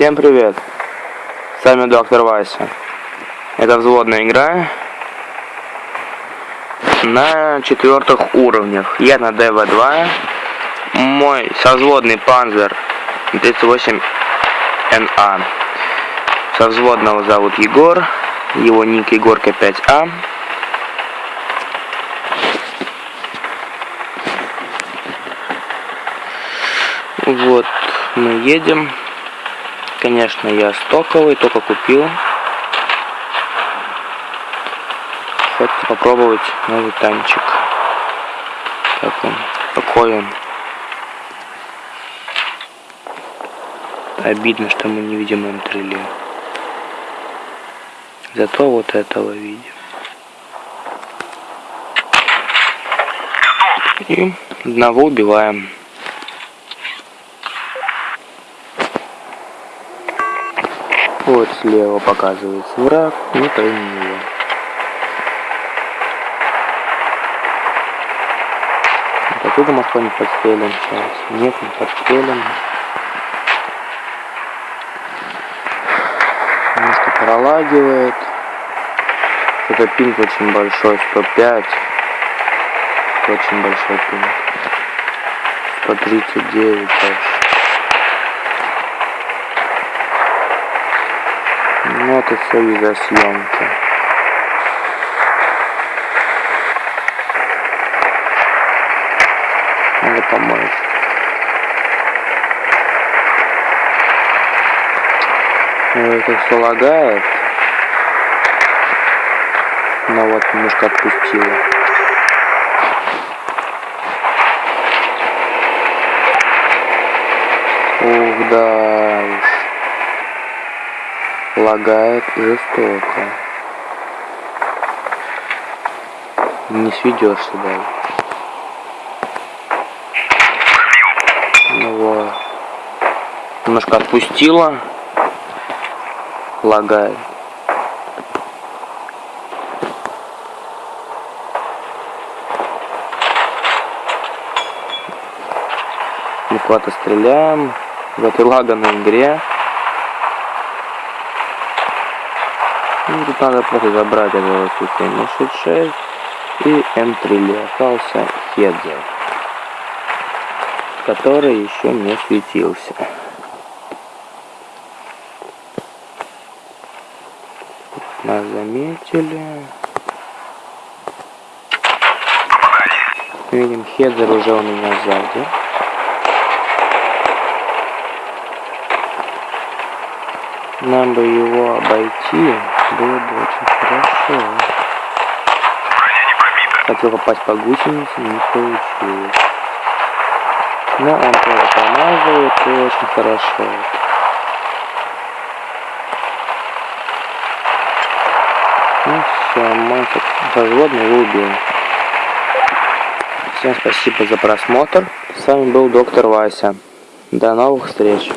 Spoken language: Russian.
Всем привет! С вами доктор Вася. Это взводная игра на четвертых уровнях. Я на ДВ2. Мой созводный панзер 38НА. Совзводного зовут Егор. Его ник Егорка 5А. Вот, мы едем. Конечно, я стоковый, только купил. Хочется попробовать новый танчик. Как он? Какой он? Обидно, что мы не видим М3 Зато вот этого видим. И одного убиваем. Вот слева показывается враг, не пойми его. Вот отсюда мы что-нибудь сейчас. Нет, не подстрелим. Немножко пролагивает. Это пинг очень большой, 105. Очень большой пинг. 139 даже. Ну это все из-за съемки. Надо помочь. Ну, это все лагает. Но вот немножко отпустила. Ух, да лагает жестоко. Не сведешься даже. Ну вот. Немножко отпустила. Лагает. Куда-то стреляем этой лаганной игре. Ну, надо просто забрать этого Су-76 и М3 остался Хедзер, который еще не светился. Нас заметили. Видим, Хедзер уже у меня сзади. Нам бы его обойти было бы очень хорошо. Хотел попасть по гусенице, не получилось. Но он тоже промазывает и очень хорошо. Ну все, мы разводный его убил. Всем спасибо за просмотр. С вами был доктор Вася. До новых встреч.